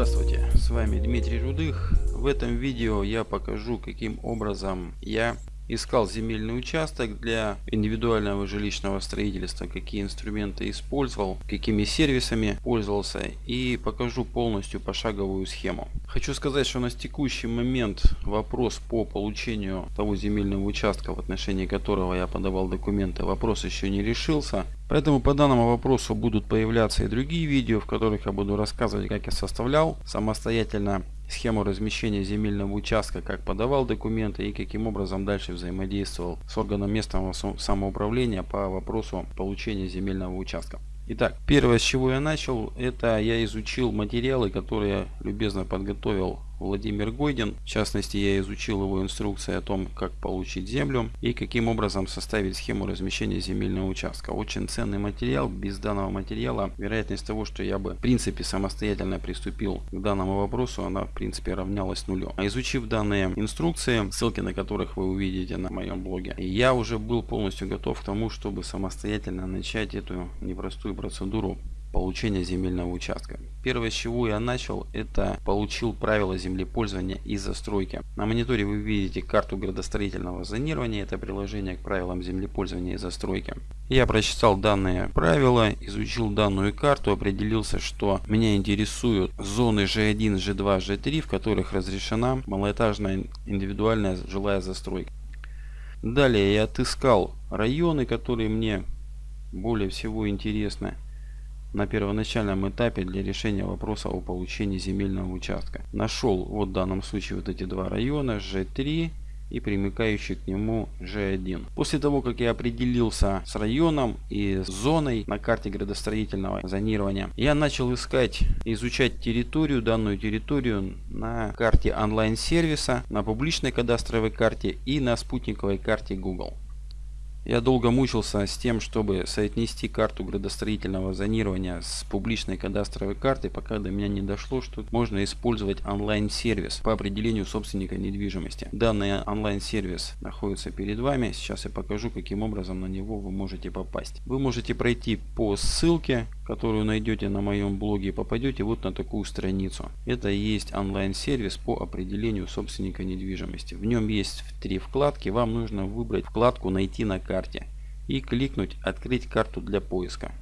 Здравствуйте, с вами Дмитрий Рудых. В этом видео я покажу, каким образом я искал земельный участок для индивидуального жилищного строительства, какие инструменты использовал, какими сервисами пользовался и покажу полностью пошаговую схему. Хочу сказать, что на текущий момент вопрос по получению того земельного участка, в отношении которого я подавал документы, вопрос еще не решился. Поэтому по данному вопросу будут появляться и другие видео, в которых я буду рассказывать, как я составлял самостоятельно схему размещения земельного участка, как подавал документы и каким образом дальше взаимодействовал с органом местного самоуправления по вопросу получения земельного участка. Итак, первое, с чего я начал, это я изучил материалы, которые любезно подготовил Владимир Гойдин. В частности, я изучил его инструкции о том, как получить землю и каким образом составить схему размещения земельного участка. Очень ценный материал. Без данного материала вероятность того, что я бы в принципе самостоятельно приступил к данному вопросу, она в принципе равнялась нулю. А изучив данные инструкции, ссылки на которых вы увидите на моем блоге, я уже был полностью готов к тому, чтобы самостоятельно начать эту непростую процедуру получения земельного участка. Первое, с чего я начал, это получил правила землепользования и застройки. На мониторе вы видите карту градостроительного зонирования, это приложение к правилам землепользования и застройки. Я прочитал данные правила, изучил данную карту, определился, что меня интересуют зоны G1, G2, G3, в которых разрешена малоэтажная индивидуальная жилая застройка. Далее я отыскал районы, которые мне более всего интересны на первоначальном этапе для решения вопроса о получении земельного участка. Нашел вот в данном случае вот эти два района G3 и примыкающий к нему G1. После того, как я определился с районом и с зоной на карте градостроительного зонирования, я начал искать, изучать территорию, данную территорию на карте онлайн-сервиса, на публичной кадастровой карте и на спутниковой карте Google. Я долго мучился с тем, чтобы соотнести карту градостроительного зонирования с публичной кадастровой картой, пока до меня не дошло, что можно использовать онлайн-сервис по определению собственника недвижимости. Данный онлайн-сервис находится перед вами. Сейчас я покажу, каким образом на него вы можете попасть. Вы можете пройти по ссылке, которую найдете на моем блоге, попадете вот на такую страницу. Это и есть онлайн-сервис по определению собственника недвижимости. В нем есть три вкладки. Вам нужно выбрать вкладку «Найти на карте» и кликнуть «Открыть карту для поиска».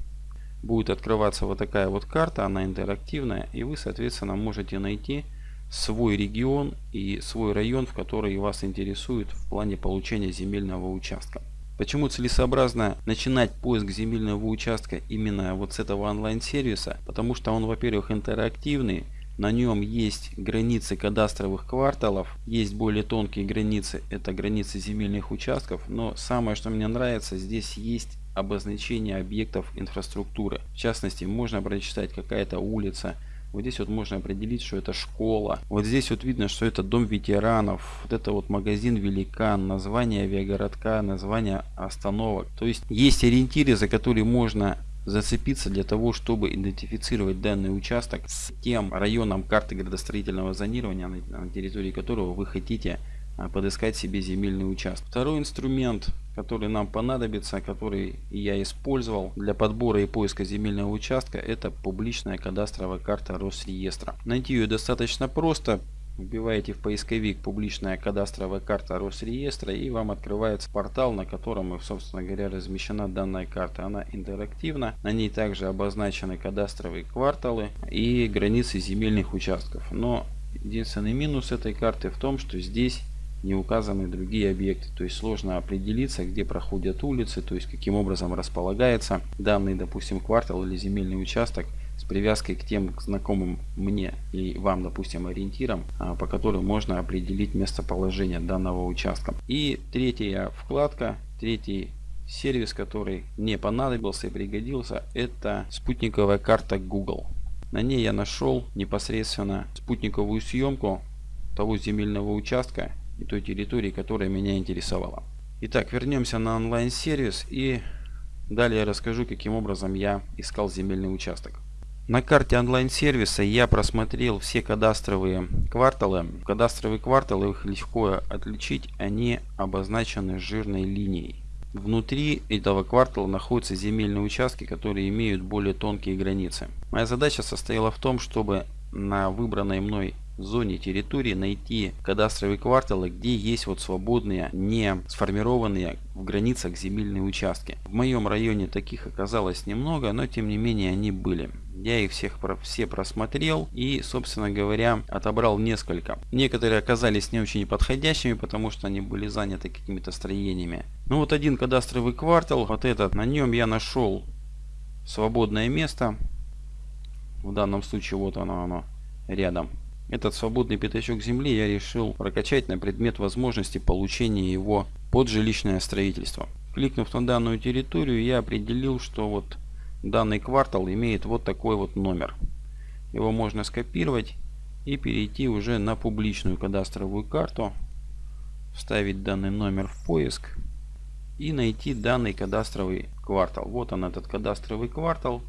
Будет открываться вот такая вот карта, она интерактивная, и вы, соответственно, можете найти свой регион и свой район, в который вас интересует в плане получения земельного участка. Почему целесообразно начинать поиск земельного участка именно вот с этого онлайн-сервиса? Потому что он, во-первых, интерактивный, на нем есть границы кадастровых кварталов, есть более тонкие границы, это границы земельных участков, но самое, что мне нравится, здесь есть обозначение объектов инфраструктуры. В частности, можно прочитать какая-то улица, вот здесь вот можно определить, что это школа. Вот здесь вот видно, что это дом ветеранов. Вот это вот магазин Великан, название авиагородка, название остановок. То есть есть ориентиры, за которые можно зацепиться для того, чтобы идентифицировать данный участок с тем районом карты градостроительного зонирования, на территории которого вы хотите подыскать себе земельный участок. Второй инструмент, который нам понадобится, который я использовал для подбора и поиска земельного участка, это публичная кадастровая карта Росреестра. Найти ее достаточно просто. Вбиваете в поисковик публичная кадастровая карта Росреестра и вам открывается портал, на котором, собственно говоря, размещена данная карта. Она интерактивна. На ней также обозначены кадастровые кварталы и границы земельных участков. Но единственный минус этой карты в том, что здесь не указаны другие объекты. То есть сложно определиться, где проходят улицы, то есть каким образом располагается данный, допустим, квартал или земельный участок с привязкой к тем знакомым мне и вам, допустим, ориентирам, а, по которым можно определить местоположение данного участка. И третья вкладка, третий сервис, который мне понадобился и пригодился, это спутниковая карта Google. На ней я нашел непосредственно спутниковую съемку того земельного участка и той территории, которая меня интересовала. Итак, вернемся на онлайн-сервис и далее расскажу, каким образом я искал земельный участок. На карте онлайн-сервиса я просмотрел все кадастровые кварталы. Кадастровые кварталы, их легко отличить, они обозначены жирной линией. Внутри этого квартала находятся земельные участки, которые имеют более тонкие границы. Моя задача состояла в том, чтобы на выбранной мной зоне территории найти кадастровые кварталы, где есть вот свободные, не сформированные в границах земельные участки. В моем районе таких оказалось немного, но тем не менее они были. Я их всех все просмотрел и, собственно говоря, отобрал несколько. Некоторые оказались не очень подходящими, потому что они были заняты какими-то строениями. Ну вот один кадастровый квартал, вот этот, на нем я нашел свободное место. В данном случае вот оно, оно рядом. Этот свободный пятачок земли я решил прокачать на предмет возможности получения его под жилищное строительство. Кликнув на данную территорию, я определил, что вот данный квартал имеет вот такой вот номер. Его можно скопировать и перейти уже на публичную кадастровую карту, вставить данный номер в поиск и найти данный кадастровый квартал. Вот он этот кадастровый квартал.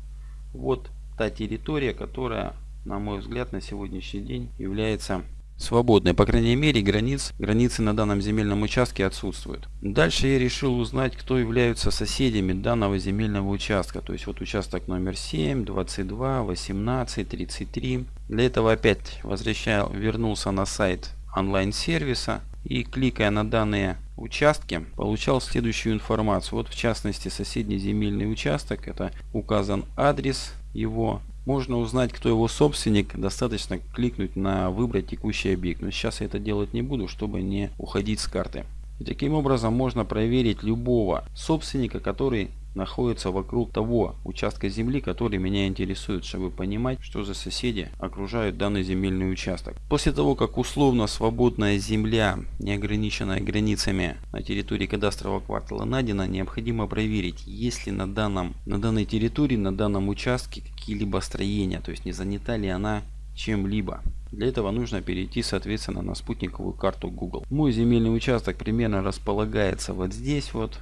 Вот та территория, которая на мой взгляд, на сегодняшний день является свободной. По крайней мере, границ, границы на данном земельном участке отсутствуют. Дальше я решил узнать, кто являются соседями данного земельного участка. То есть вот участок номер 7, 22, 18, 33. Для этого опять возвращал, вернулся на сайт онлайн-сервиса и кликая на данные участки, получал следующую информацию. Вот в частности соседний земельный участок, это указан адрес его, можно узнать, кто его собственник, достаточно кликнуть на «Выбрать текущий объект». Но сейчас я это делать не буду, чтобы не уходить с карты. И таким образом можно проверить любого собственника, который находится вокруг того участка земли, который меня интересует, чтобы понимать, что за соседи окружают данный земельный участок. После того, как условно свободная земля, не ограниченная границами на территории кадастрового квартала найдена, необходимо проверить, есть ли на, данном, на данной территории, на данном участке какие-либо строения, то есть не занята ли она чем-либо. Для этого нужно перейти соответственно на спутниковую карту Google. Мой земельный участок примерно располагается вот здесь вот.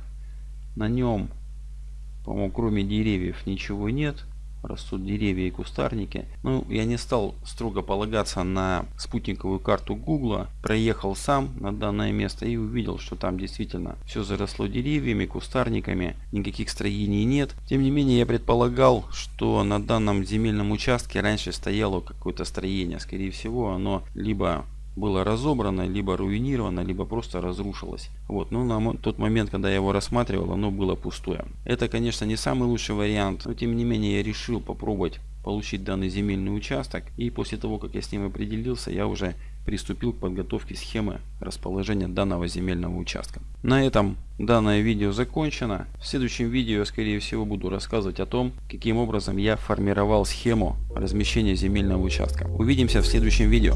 На нем по-моему, кроме деревьев ничего нет. Растут деревья и кустарники. Ну, я не стал строго полагаться на спутниковую карту Гугла. Проехал сам на данное место и увидел, что там действительно все заросло деревьями, кустарниками. Никаких строений нет. Тем не менее, я предполагал, что на данном земельном участке раньше стояло какое-то строение. Скорее всего, оно либо было разобрано, либо руинировано, либо просто разрушилось. Вот, но на тот момент, когда я его рассматривал, оно было пустое. Это, конечно, не самый лучший вариант, но тем не менее я решил попробовать получить данный земельный участок. И после того, как я с ним определился, я уже приступил к подготовке схемы расположения данного земельного участка. На этом данное видео закончено. В следующем видео я скорее всего буду рассказывать о том, каким образом я формировал схему размещения земельного участка. Увидимся в следующем видео.